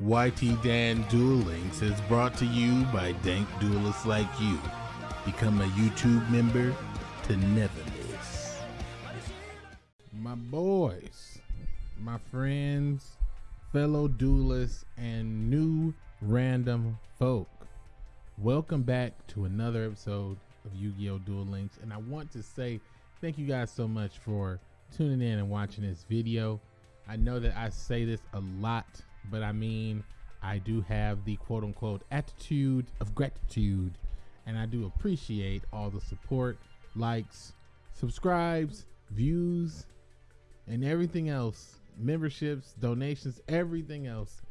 YT Dan Duel Links is brought to you by dank duelists like you. Become a YouTube member to never miss. My boys, my friends, fellow duelists, and new random folk. Welcome back to another episode of Yu-Gi-Oh! Duel Links. And I want to say thank you guys so much for tuning in and watching this video. I know that I say this a lot but I mean, I do have the quote unquote attitude of gratitude, and I do appreciate all the support, likes, subscribes, views, and everything else memberships, donations, everything else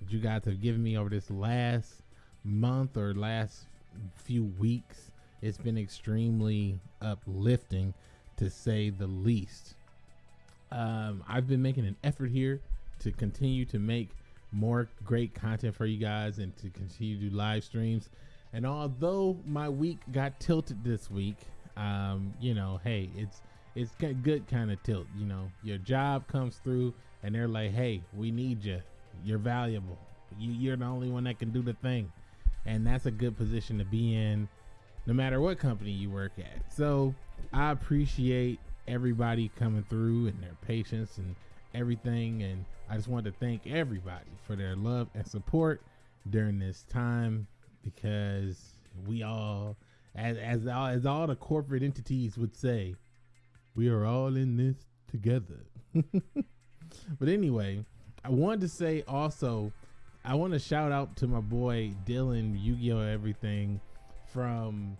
that you guys have given me over this last month or last few weeks. It's been extremely uplifting to say the least. Um, I've been making an effort here to continue to make more great content for you guys and to continue to do live streams. And although my week got tilted this week, um, you know, hey, it's it's a good kind of tilt. You know, your job comes through and they're like, hey, we need you. You're valuable. You, you're the only one that can do the thing. And that's a good position to be in no matter what company you work at. So I appreciate everybody coming through and their patience and everything. And I just wanted to thank everybody for their love and support during this time because we all, as as all, as all the corporate entities would say, we are all in this together. but anyway, I wanted to say also, I want to shout out to my boy Dylan Yu-Gi-Oh! Everything from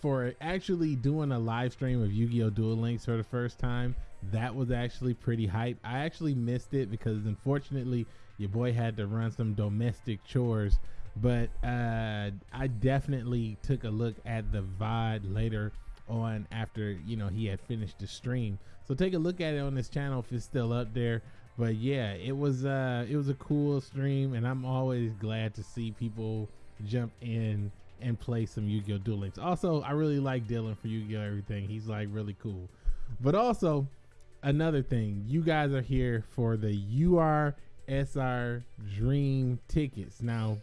for actually doing a live stream of Yu-Gi-Oh! Duel Links for the first time that was actually pretty hype. I actually missed it because unfortunately your boy had to run some domestic chores. But uh, I definitely took a look at the VOD later on after you know he had finished the stream. So take a look at it on this channel if it's still up there. But yeah, it was uh, it was a cool stream, and I'm always glad to see people jump in and play some Yu-Gi-Oh! Duel Links. Also, I really like Dylan for Yu-Gi-Oh! Everything. He's like really cool. But also, another thing, you guys are here for the URSR Dream tickets. Now,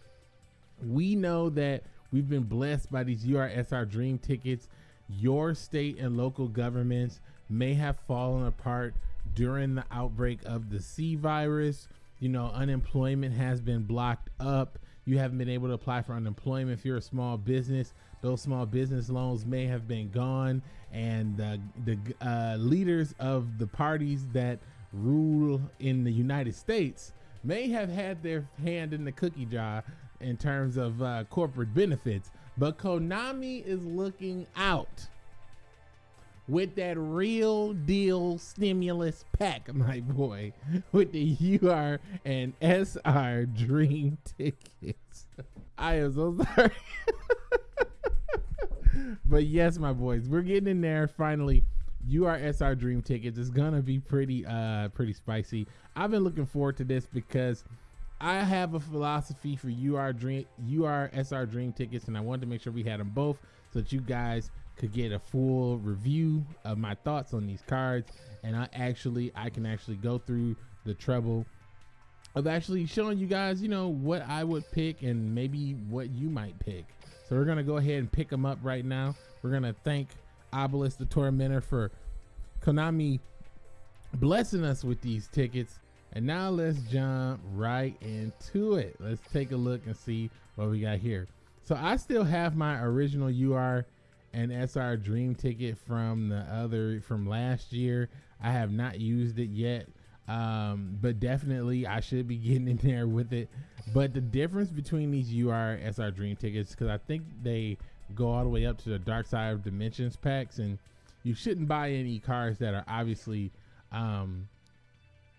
we know that we've been blessed by these URSR Dream tickets. Your state and local governments may have fallen apart during the outbreak of the C virus. You know, unemployment has been blocked up. You haven't been able to apply for unemployment if you're a small business those small business loans may have been gone. And uh, the uh, leaders of the parties that rule in the United States may have had their hand in the cookie jar in terms of uh, corporate benefits, but Konami is looking out with that real deal stimulus pack, my boy, with the UR and SR dream tickets. I am so sorry. but yes, my boys, we're getting in there finally. URSR Dream tickets is gonna be pretty uh pretty spicy. I've been looking forward to this because I have a philosophy for UR Dream URSR Dream tickets, and I wanted to make sure we had them both so that you guys could get a full review of my thoughts on these cards. And I actually I can actually go through the trouble of actually showing you guys, you know, what I would pick and maybe what you might pick. So we're gonna go ahead and pick them up right now. We're gonna thank Obelisk the Tormentor for Konami blessing us with these tickets. And now let's jump right into it. Let's take a look and see what we got here. So I still have my original UR and SR Dream ticket from the other from last year. I have not used it yet. Um, but definitely I should be getting in there with it. But the difference between these UR SR Dream tickets, because I think they go all the way up to the Dark Side of Dimensions packs, and you shouldn't buy any cards that are obviously um,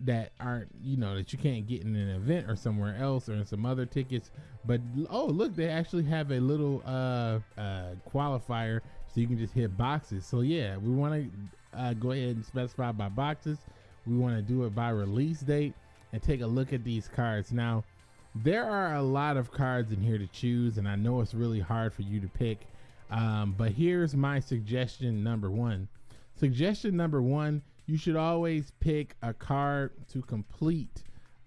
that aren't you know that you can't get in an event or somewhere else or in some other tickets. But oh look, they actually have a little uh, uh, qualifier so you can just hit boxes. So yeah, we want to uh, go ahead and specify by boxes. We want to do it by release date and take a look at these cards. Now, there are a lot of cards in here to choose, and I know it's really hard for you to pick. Um, but here's my suggestion number one. Suggestion number one, you should always pick a card to complete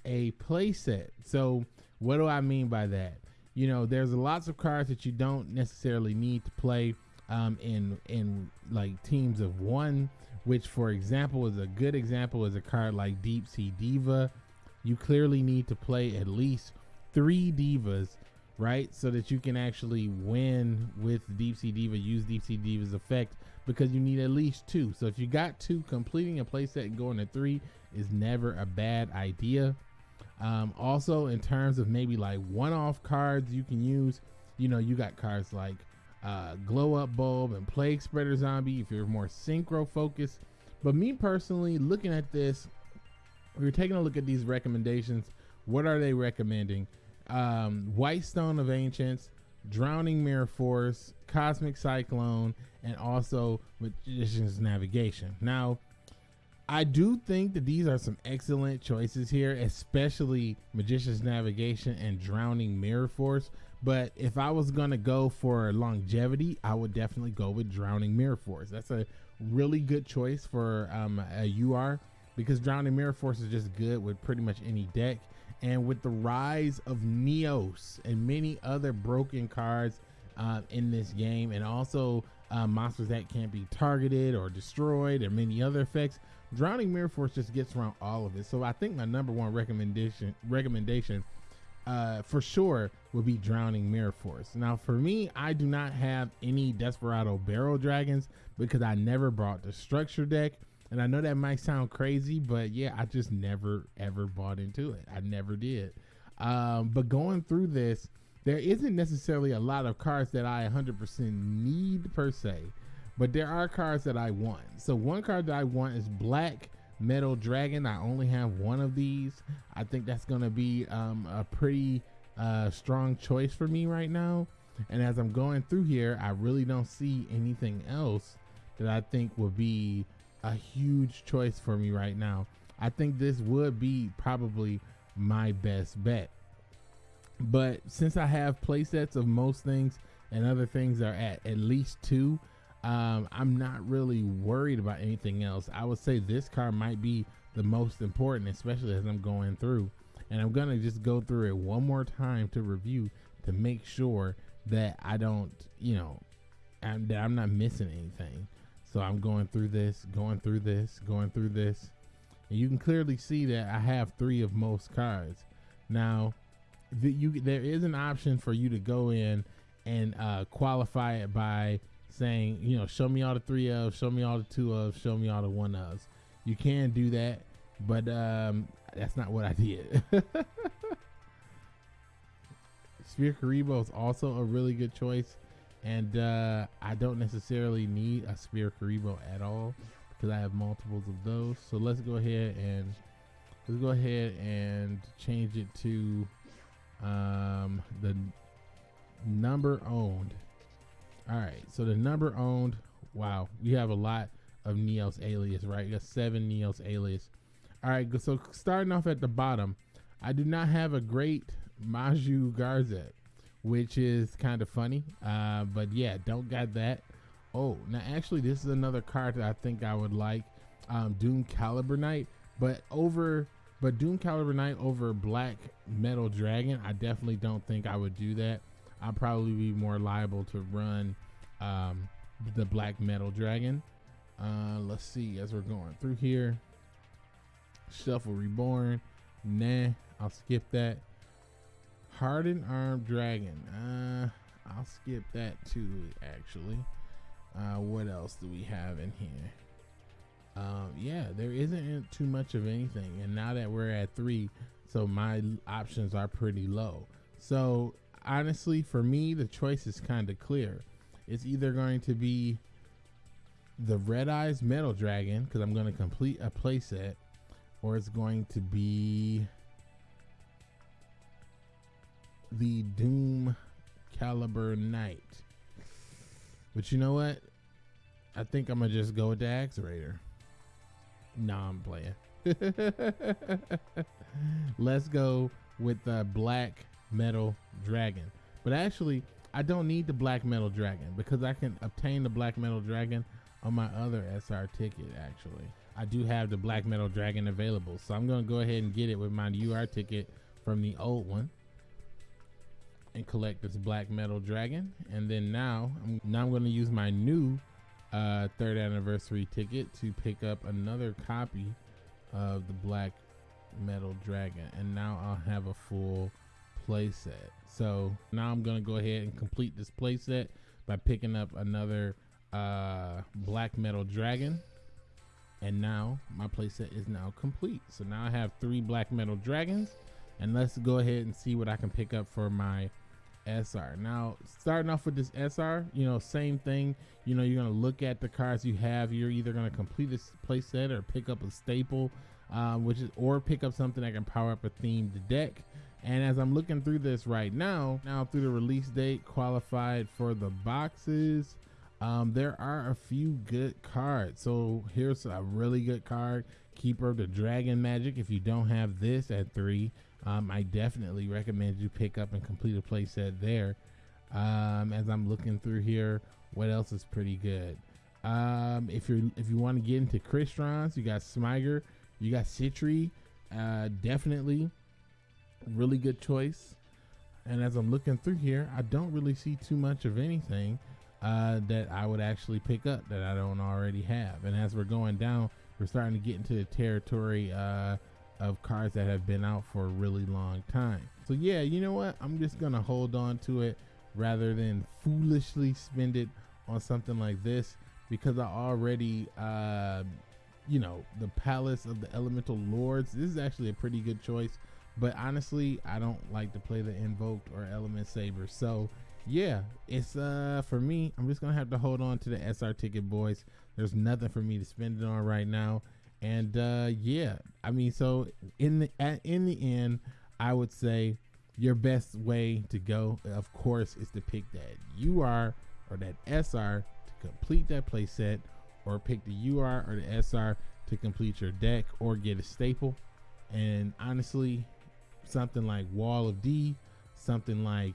a playset. So, what do I mean by that? You know, there's lots of cards that you don't necessarily need to play um, in in like teams of one. Which, for example, is a good example is a card like Deep Sea Diva. You clearly need to play at least three divas, right? So that you can actually win with Deep Sea Diva, use Deep Sea Diva's effect because you need at least two. So if you got two, completing a playset and going to three is never a bad idea. Um, also, in terms of maybe like one off cards you can use, you know, you got cards like uh, Glow Up Bulb and Plague Spreader Zombie if you're more synchro focused. But me personally, looking at this, we are taking a look at these recommendations. What are they recommending? Um, White Stone of Ancients, Drowning Mirror Force, Cosmic Cyclone, and also Magician's Navigation. Now, I do think that these are some excellent choices here, especially Magician's Navigation and Drowning Mirror Force. But if I was gonna go for longevity, I would definitely go with Drowning Mirror Force. That's a really good choice for um, a UR because Drowning Mirror Force is just good with pretty much any deck. And with the rise of Neos and many other broken cards uh, in this game, and also uh, monsters that can't be targeted or destroyed, and many other effects, Drowning Mirror Force just gets around all of it. So I think my number one recommendation recommendation uh, for sure would be Drowning Mirror Force. Now, for me, I do not have any Desperado Barrel Dragons because I never brought the structure deck. And I know that might sound crazy, but yeah, I just never ever bought into it. I never did. Um, but going through this, there isn't necessarily a lot of cards that I 100% need per se, but there are cards that I want. So one card that I want is Black Metal Dragon. I only have one of these. I think that's going to be um, a pretty uh, strong choice for me right now. And as I'm going through here, I really don't see anything else that I think would be a huge choice for me right now. I think this would be probably my best bet. But since I have playsets of most things and other things are at at least two, um, I'm not really worried about anything else. I would say this car might be the most important, especially as I'm going through. And I'm gonna just go through it one more time to review to make sure that I don't, you know, I'm, that I'm not missing anything. So I'm going through this, going through this, going through this. And you can clearly see that I have three of most cards. Now, the, you there is an option for you to go in and uh, qualify it by saying, you know, show me all the three of, show me all the two of, show me all the one ofs. You can do that, but um, that's not what I did. Sphere Kuriboh is also a really good choice and uh, I don't necessarily need a Sphere Kuriboh at all because I have multiples of those. So let's go ahead and let's go ahead and change it to um, the number owned. All right, so the number owned. Wow, we have a lot of Neos Alius, right? You got seven Neos Alius. All right, so starting off at the bottom, I do not have a great Maju Garzett which is kind of funny. Uh, but yeah, don't got that. Oh, now actually, this is another card that I think I would like. Um, Doom Caliber Knight, but over, but Doom Caliber Knight over Black Metal Dragon. I definitely don't think I would do that. I'd probably be more liable to run um, the Black Metal Dragon. Uh, let's see as we're going through here. Shuffle Reborn. Nah, I'll skip that. Hardened Armed Dragon. Uh, I'll skip that too, actually. Uh, what else do we have in here? Um, yeah, there isn't too much of anything. And now that we're at three, so my options are pretty low. So honestly, for me, the choice is kind of clear. It's either going to be the Red Eyes Metal Dragon, because I'm going to complete a playset, or it's going to be the Doom Caliber Knight. But you know what? I think I'm gonna just go with the Axe Raider. Nah, I'm playing. Let's go with the Black Metal Dragon. But actually, I don't need the Black Metal Dragon because I can obtain the Black Metal Dragon on my other SR ticket actually. I do have the Black Metal Dragon available. So I'm going to go ahead and get it with my UR ticket from the old one and collect this Black Metal Dragon. And then now, now I'm going to use my new uh, third anniversary ticket to pick up another copy of the Black Metal Dragon. And now I'll have a full playset. So now I'm to go ahead and complete this playset by picking up another uh, Black Metal Dragon. And now my playset is now complete. So now I have three Black Metal Dragons. And let's go ahead and see what I can pick up for my SR. Now, starting off with this SR, you know, same thing. You know, you're going to look at the cards you have. You're either going to complete this playset or pick up a staple, um, which is, or pick up something that can power up a themed deck. And as I'm looking through this right now, now through the release date, qualified for the boxes, um, there are a few good cards. So here's a really good card, Keeper of the Dragon Magic. If you don't have this at three, um, I definitely recommend you pick up and complete a playset there. Um, as I'm looking through here, what else is pretty good? Um, if you're if you want to get into Crystron, you got Smiger, you got Citree, uh, definitely really good choice. And as I'm looking through here, I don't really see too much of anything uh, that I would actually pick up that I don't already have. And as we're going down, we're starting to get into the territory uh, of cards that have been out for a really long time. So yeah, you know what? I'm just gonna hold on to it rather than foolishly spend it on something like this because I already, uh, you know, the Palace of the Elemental Lords. This is actually a pretty good choice. But honestly, I don't like to play the Invoked or Element Saber. So yeah, it's uh for me, I'm just gonna have to hold on to the SR ticket, boys. There's nothing for me to spend it on right now, and uh yeah, I mean, so in the at, in the end, I would say your best way to go, of course, is to pick that UR or that SR to complete that playset, or pick the UR or the SR to complete your deck, or get a staple. And honestly, something like Wall of D, something like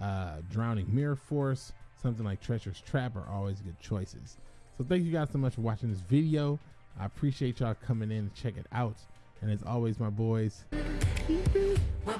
uh, Drowning Mirror Force, something like Treacherous Trap are always good choices. So thank you guys so much for watching this video. I appreciate y'all coming in to check it out. And as always, my boys, keep it. We'll